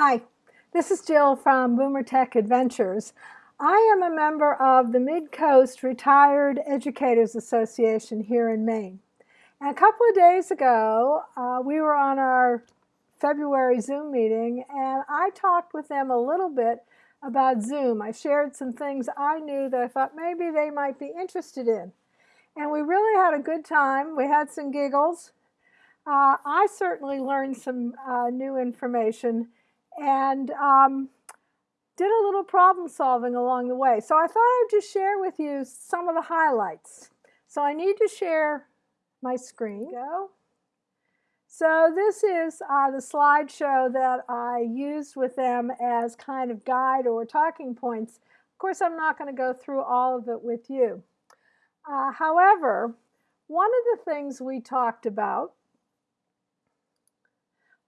Hi, this is Jill from Boomer Tech Adventures. I am a member of the Mid-Coast Retired Educators Association here in Maine. And a couple of days ago, uh, we were on our February Zoom meeting and I talked with them a little bit about Zoom. I shared some things I knew that I thought maybe they might be interested in. And we really had a good time. We had some giggles. Uh, I certainly learned some uh, new information and um, did a little problem solving along the way. So I thought I'd just share with you some of the highlights. So I need to share my screen. Go. So this is uh, the slideshow that I used with them as kind of guide or talking points. Of course, I'm not going to go through all of it with you. Uh, however, one of the things we talked about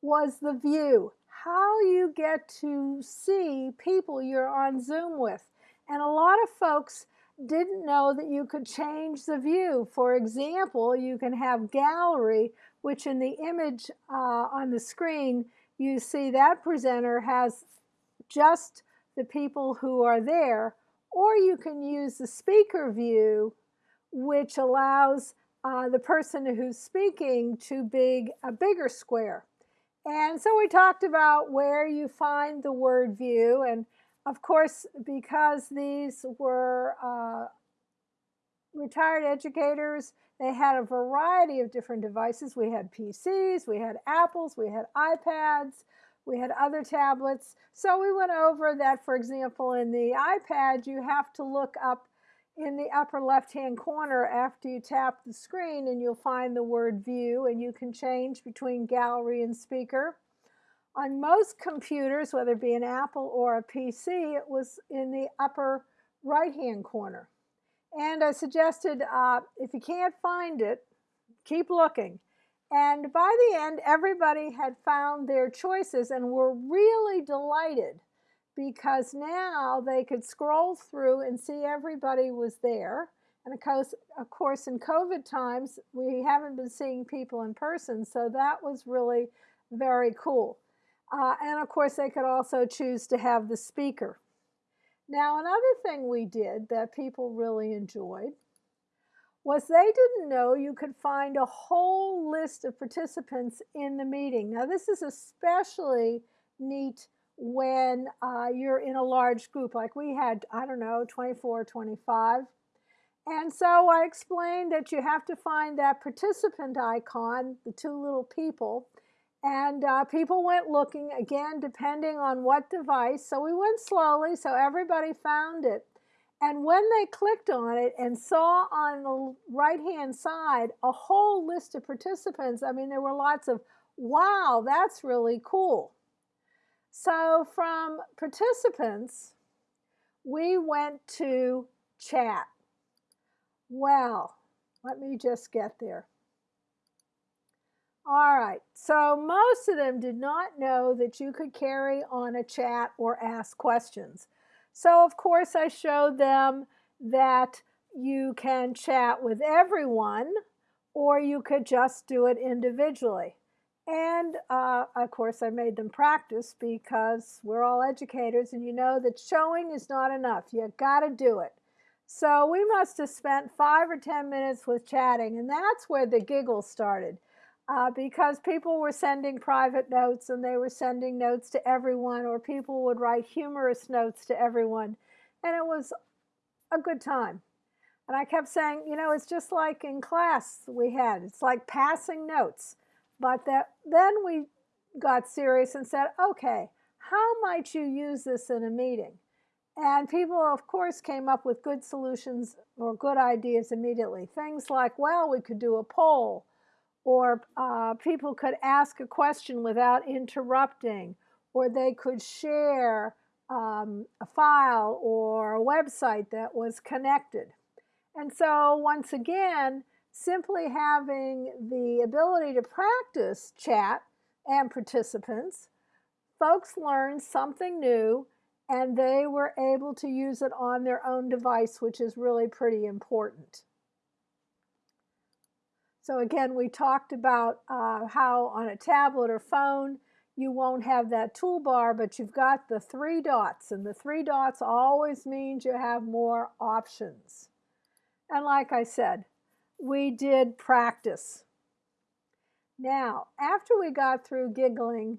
was the view how you get to see people you're on Zoom with. And a lot of folks didn't know that you could change the view. For example, you can have gallery, which in the image uh, on the screen, you see that presenter has just the people who are there, or you can use the speaker view, which allows uh, the person who's speaking to be a bigger square. And so we talked about where you find the word view. And of course, because these were uh, retired educators, they had a variety of different devices. We had PCs, we had Apples, we had iPads, we had other tablets. So we went over that, for example, in the iPad, you have to look up in the upper left-hand corner after you tap the screen and you'll find the word view and you can change between gallery and speaker. On most computers, whether it be an Apple or a PC, it was in the upper right-hand corner. And I suggested uh, if you can't find it, keep looking. And by the end, everybody had found their choices and were really delighted because now they could scroll through and see everybody was there. And of course, of course, in COVID times, we haven't been seeing people in person, so that was really very cool. Uh, and of course, they could also choose to have the speaker. Now, another thing we did that people really enjoyed was they didn't know you could find a whole list of participants in the meeting. Now, this is especially neat when uh, you're in a large group like we had, I don't know, 24, 25. And so I explained that you have to find that participant icon, the two little people, and uh, people went looking, again, depending on what device. So we went slowly, so everybody found it. And when they clicked on it and saw on the right-hand side a whole list of participants, I mean, there were lots of, wow, that's really cool. So from participants, we went to chat. Well, let me just get there. All right, so most of them did not know that you could carry on a chat or ask questions. So of course I showed them that you can chat with everyone or you could just do it individually. And uh, of course, I made them practice because we're all educators and you know that showing is not enough. You got to do it. So we must have spent five or 10 minutes with chatting, and that's where the giggles started. Uh, because people were sending private notes and they were sending notes to everyone, or people would write humorous notes to everyone. And it was a good time. And I kept saying, you know, it's just like in class we had, it's like passing notes. But that, then we got serious and said, okay, how might you use this in a meeting? And people, of course, came up with good solutions or good ideas immediately. Things like, well, we could do a poll, or uh, people could ask a question without interrupting, or they could share um, a file or a website that was connected. And so once again, simply having the ability to practice chat and participants, folks learned something new and they were able to use it on their own device, which is really pretty important. So again, we talked about uh, how on a tablet or phone, you won't have that toolbar, but you've got the three dots, and the three dots always means you have more options. And like I said, we did practice. Now, after we got through giggling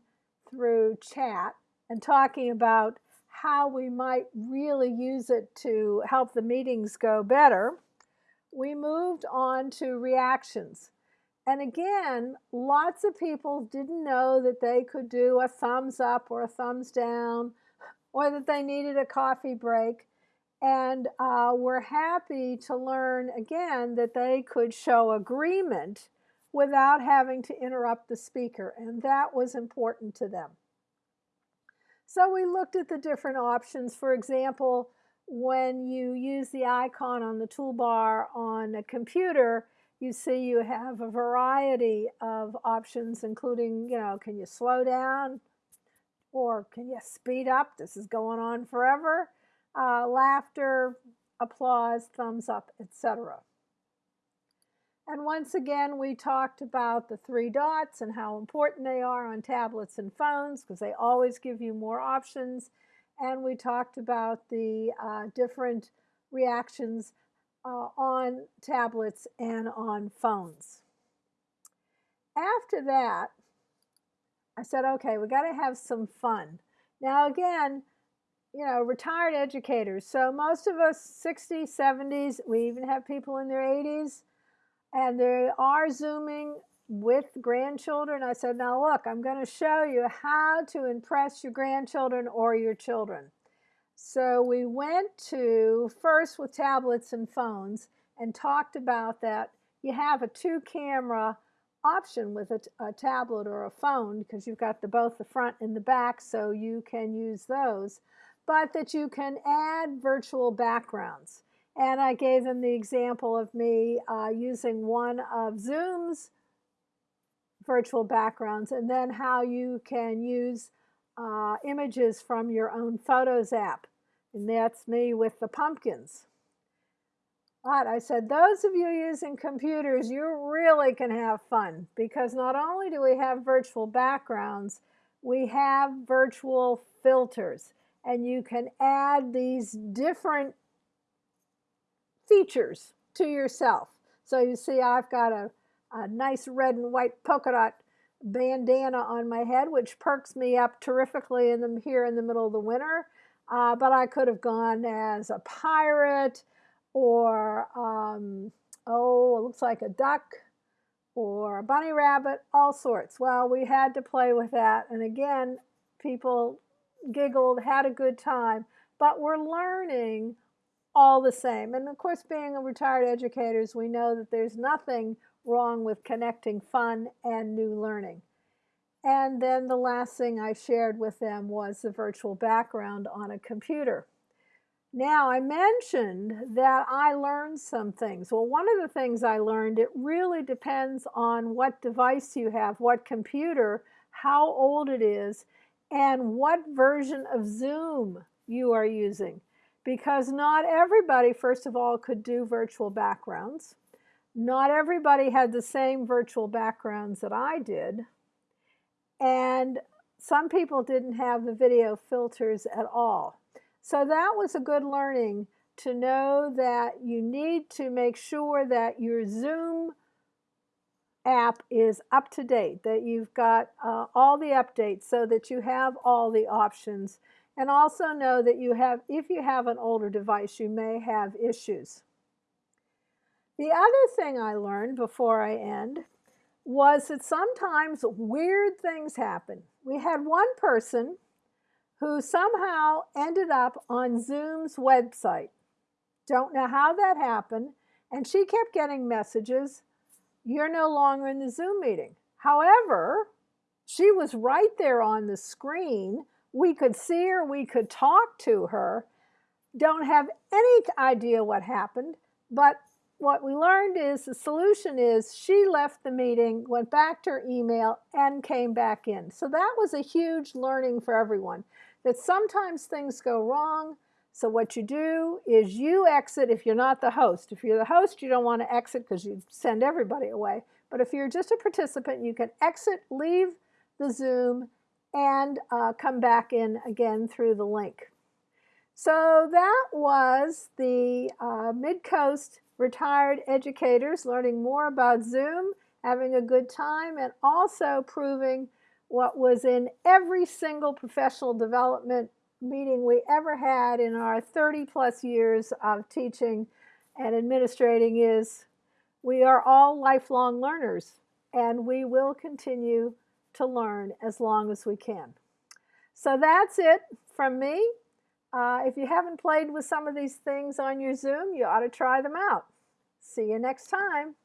through chat and talking about how we might really use it to help the meetings go better, we moved on to reactions. And again, lots of people didn't know that they could do a thumbs up or a thumbs down or that they needed a coffee break. And uh, we're happy to learn again that they could show agreement without having to interrupt the speaker. And that was important to them. So we looked at the different options. For example, when you use the icon on the toolbar on a computer, you see you have a variety of options, including, you know, can you slow down or can you speed up? This is going on forever. Uh, laughter, applause, thumbs up, etc. And once again, we talked about the three dots and how important they are on tablets and phones because they always give you more options. And we talked about the uh, different reactions uh, on tablets and on phones. After that, I said, okay, we got to have some fun. Now, again, you know, retired educators. So most of us 60s, 70s, we even have people in their 80s, and they are Zooming with grandchildren. I said, now look, I'm going to show you how to impress your grandchildren or your children. So we went to first with tablets and phones and talked about that. You have a two camera option with a, a tablet or a phone because you've got the both the front and the back so you can use those but that you can add virtual backgrounds. And I gave them the example of me uh, using one of Zoom's virtual backgrounds and then how you can use uh, images from your own Photos app. And that's me with the pumpkins. But I said, those of you using computers, you really can have fun because not only do we have virtual backgrounds, we have virtual filters and you can add these different features to yourself. So you see I've got a, a nice red and white polka dot bandana on my head, which perks me up terrifically in the, here in the middle of the winter. Uh, but I could have gone as a pirate or, um, oh, it looks like a duck or a bunny rabbit, all sorts. Well, we had to play with that. And again, people giggled, had a good time, but we're learning all the same. And of course, being a retired educators, we know that there's nothing wrong with connecting fun and new learning. And then the last thing I shared with them was the virtual background on a computer. Now, I mentioned that I learned some things. Well, one of the things I learned, it really depends on what device you have, what computer, how old it is, and what version of Zoom you are using. Because not everybody, first of all, could do virtual backgrounds. Not everybody had the same virtual backgrounds that I did. And some people didn't have the video filters at all. So that was a good learning to know that you need to make sure that your Zoom app is up to date, that you've got uh, all the updates so that you have all the options. And also know that you have, if you have an older device, you may have issues. The other thing I learned before I end was that sometimes weird things happen. We had one person who somehow ended up on Zoom's website. Don't know how that happened. And she kept getting messages, you're no longer in the Zoom meeting. However, she was right there on the screen. We could see her, we could talk to her. Don't have any idea what happened, but what we learned is the solution is she left the meeting, went back to her email, and came back in. So that was a huge learning for everyone, that sometimes things go wrong. So what you do is you exit if you're not the host. If you're the host, you don't want to exit because you send everybody away. But if you're just a participant, you can exit, leave the Zoom, and uh, come back in again through the link. So that was the uh, Midcoast retired educators learning more about Zoom, having a good time, and also proving what was in every single professional development meeting we ever had in our 30 plus years of teaching and administrating is we are all lifelong learners and we will continue to learn as long as we can. So that's it from me. Uh, if you haven't played with some of these things on your Zoom, you ought to try them out. See you next time.